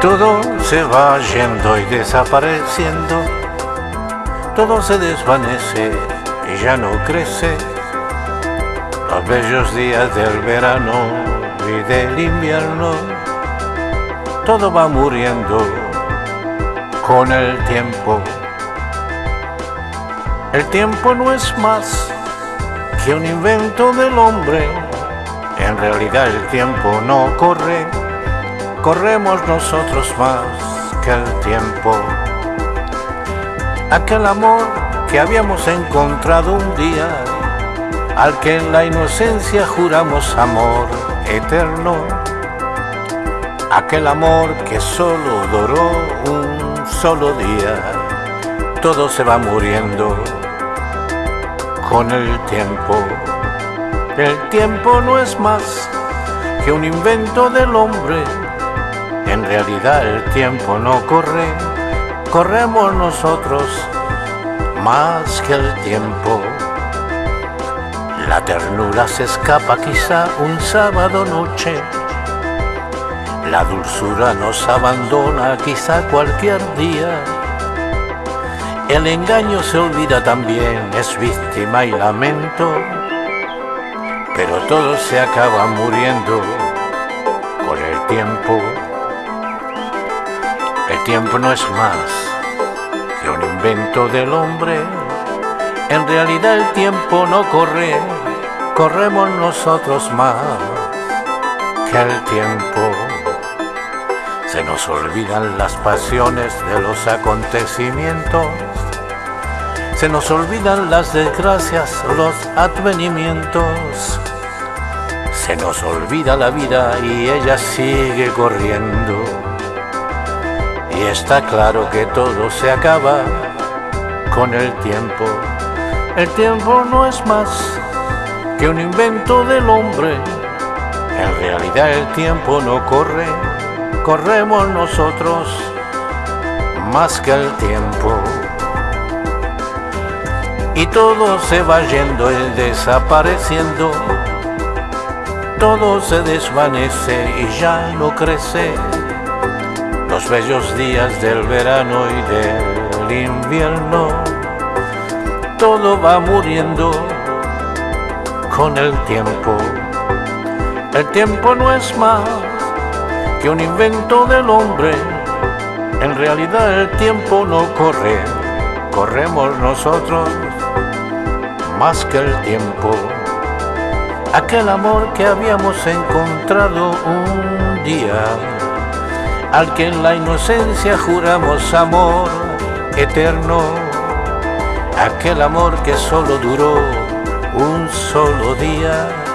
todo se va yendo y desapareciendo, todo se desvanece y ya no crece. Los bellos días del verano y del invierno, todo va muriendo con el tiempo. El tiempo no es más que un invento del hombre, en realidad el tiempo no corre corremos nosotros más que el tiempo. Aquel amor que habíamos encontrado un día, al que en la inocencia juramos amor eterno. Aquel amor que solo duró un solo día, todo se va muriendo con el tiempo. El tiempo no es más que un invento del hombre en realidad el tiempo no corre, corremos nosotros más que el tiempo. La ternura se escapa quizá un sábado noche, la dulzura nos abandona quizá cualquier día. El engaño se olvida también, es víctima y lamento, pero todo se acaba muriendo con el tiempo. El tiempo no es más que un invento del hombre. En realidad el tiempo no corre, corremos nosotros más que el tiempo. Se nos olvidan las pasiones de los acontecimientos. Se nos olvidan las desgracias, los advenimientos. Se nos olvida la vida y ella sigue corriendo y está claro que todo se acaba con el tiempo. El tiempo no es más que un invento del hombre. En realidad el tiempo no corre, corremos nosotros más que el tiempo. Y todo se va yendo y desapareciendo, todo se desvanece y ya no crece los bellos días del verano y del invierno, todo va muriendo con el tiempo. El tiempo no es más que un invento del hombre, en realidad el tiempo no corre, corremos nosotros más que el tiempo. Aquel amor que habíamos encontrado un día al que en la inocencia juramos amor eterno, aquel amor que solo duró un solo día